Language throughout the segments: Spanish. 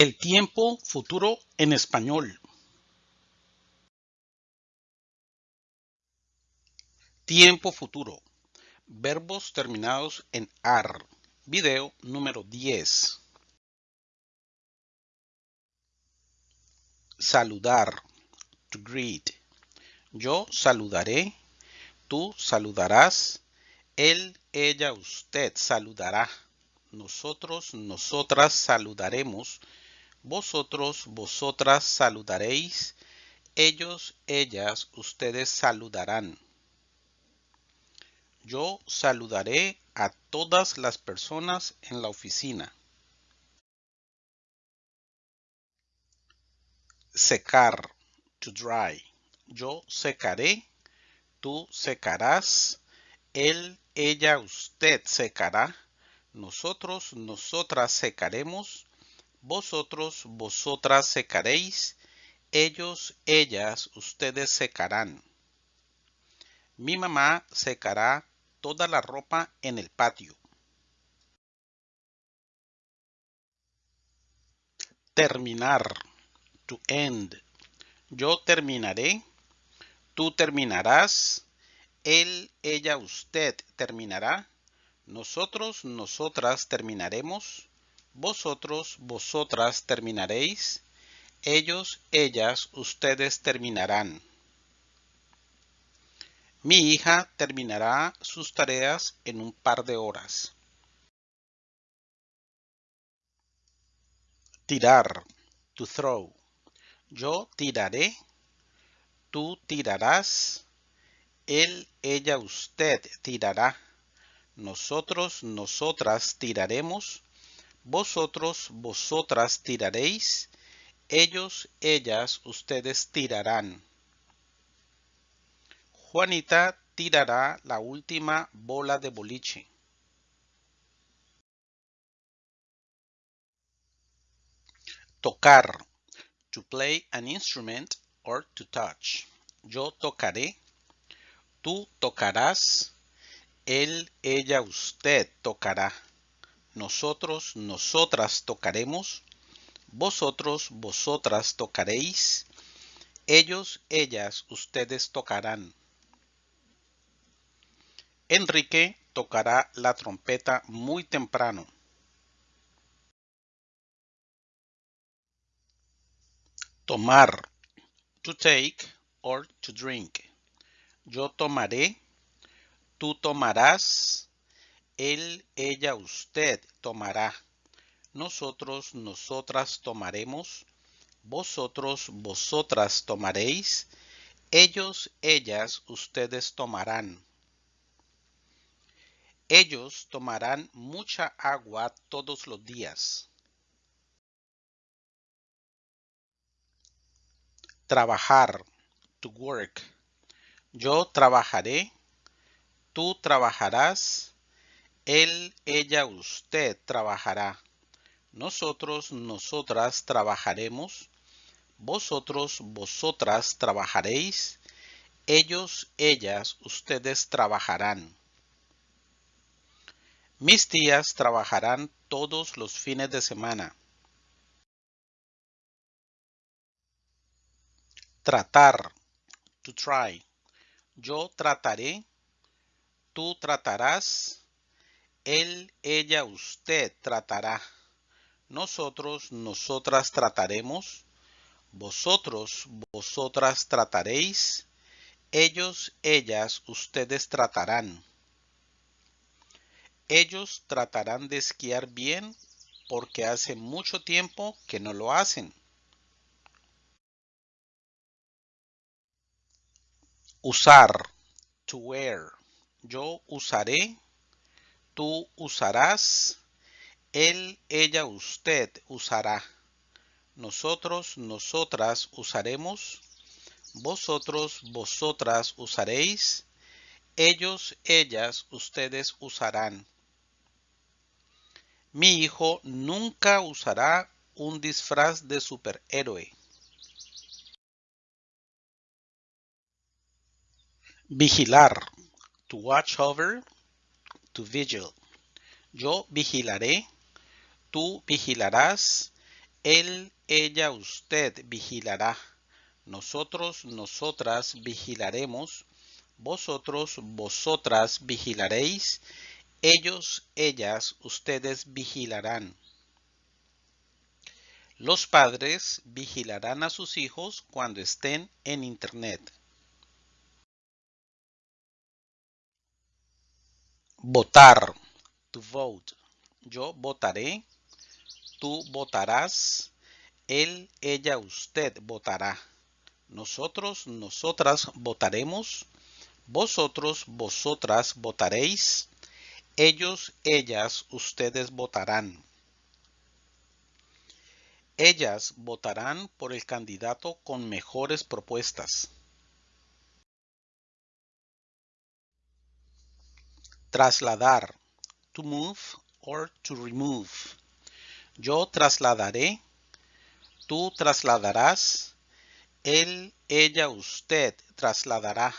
El tiempo futuro en español. Tiempo futuro. Verbos terminados en AR. Video número 10. Saludar. To greet. Yo saludaré. Tú saludarás. Él, ella, usted saludará. Nosotros, nosotras saludaremos vosotros, vosotras saludaréis, ellos, ellas, ustedes saludarán. Yo saludaré a todas las personas en la oficina. Secar, to dry. Yo secaré, tú secarás, él, ella, usted secará, nosotros, nosotras secaremos, vosotros, vosotras secaréis, ellos, ellas, ustedes secarán. Mi mamá secará toda la ropa en el patio. Terminar. To end. Yo terminaré. Tú terminarás. Él, ella, usted terminará. Nosotros, nosotras terminaremos vosotros, vosotras terminaréis, ellos, ellas, ustedes terminarán. Mi hija terminará sus tareas en un par de horas. Tirar, to throw. Yo tiraré, tú tirarás, él, ella, usted tirará, nosotros, nosotras tiraremos, vosotros, vosotras tiraréis, ellos, ellas, ustedes tirarán. Juanita tirará la última bola de boliche. Tocar. To play an instrument or to touch. Yo tocaré. Tú tocarás. Él, ella, usted tocará nosotros, nosotras tocaremos, vosotros, vosotras tocaréis, ellos, ellas, ustedes tocarán. Enrique tocará la trompeta muy temprano. Tomar. To take or to drink. Yo tomaré. Tú tomarás él, ella, usted tomará. Nosotros, nosotras tomaremos. Vosotros, vosotras tomaréis. Ellos, ellas, ustedes tomarán. Ellos tomarán mucha agua todos los días. Trabajar. To work. Yo trabajaré. Tú trabajarás él, ella, usted trabajará. Nosotros, nosotras trabajaremos. Vosotros, vosotras trabajaréis. Ellos, ellas, ustedes trabajarán. Mis tías trabajarán todos los fines de semana. Tratar. To try. Yo trataré. Tú tratarás él, ella, usted tratará. Nosotros, nosotras trataremos. Vosotros, vosotras trataréis. Ellos, ellas, ustedes tratarán. Ellos tratarán de esquiar bien porque hace mucho tiempo que no lo hacen. Usar. To wear. Yo usaré tú usarás, él, ella, usted usará. Nosotros, nosotras usaremos. Vosotros, vosotras usaréis. Ellos, ellas, ustedes usarán. Mi hijo nunca usará un disfraz de superhéroe. Vigilar. To watch over Yo vigilaré, tú vigilarás, Él, ella, usted vigilará. Nosotros, nosotras vigilaremos. Vosotros, vosotras vigilaréis. Ellos, ellas, ustedes vigilarán. Los padres vigilarán a sus hijos cuando estén en Internet. Votar. To vote. Yo votaré. Tú votarás. Él, ella, usted votará. Nosotros, nosotras votaremos. Vosotros, vosotras votaréis. Ellos, ellas, ustedes votarán. Ellas votarán por el candidato con mejores propuestas. Trasladar. To move or to remove. Yo trasladaré. Tú trasladarás. Él, ella, usted trasladará.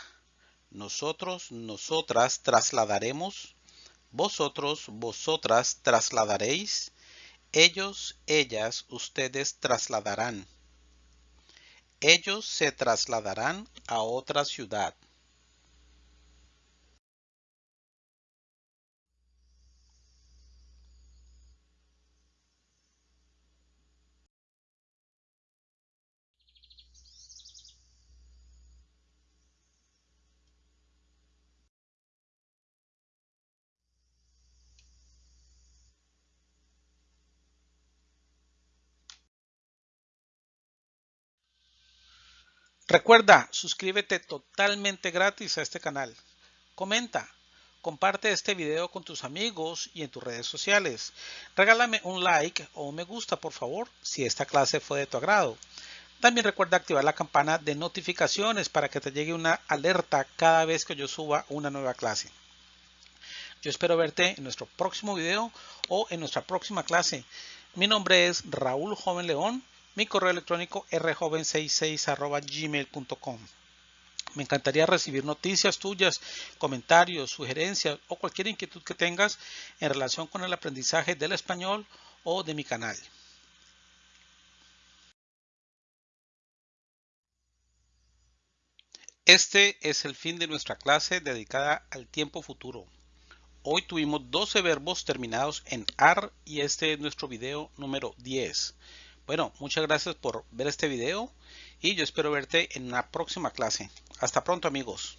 Nosotros, nosotras trasladaremos. Vosotros, vosotras trasladaréis ellos, ellas, ustedes trasladarán. Ellos se trasladarán a otra ciudad. Recuerda, suscríbete totalmente gratis a este canal. Comenta, comparte este video con tus amigos y en tus redes sociales. Regálame un like o un me gusta, por favor, si esta clase fue de tu agrado. También recuerda activar la campana de notificaciones para que te llegue una alerta cada vez que yo suba una nueva clase. Yo espero verte en nuestro próximo video o en nuestra próxima clase. Mi nombre es Raúl Joven León mi correo electrónico rjoven66 Me encantaría recibir noticias tuyas, comentarios, sugerencias o cualquier inquietud que tengas en relación con el aprendizaje del español o de mi canal. Este es el fin de nuestra clase dedicada al tiempo futuro. Hoy tuvimos 12 verbos terminados en AR y este es nuestro video número 10. Bueno, muchas gracias por ver este video y yo espero verte en una próxima clase. Hasta pronto amigos.